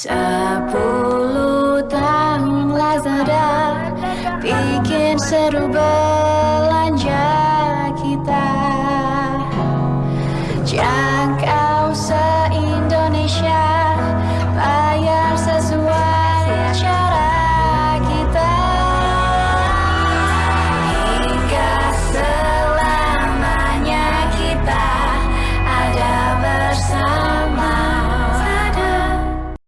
Sepuluh tahun Lazada Bikin seru belanja kita. Jangan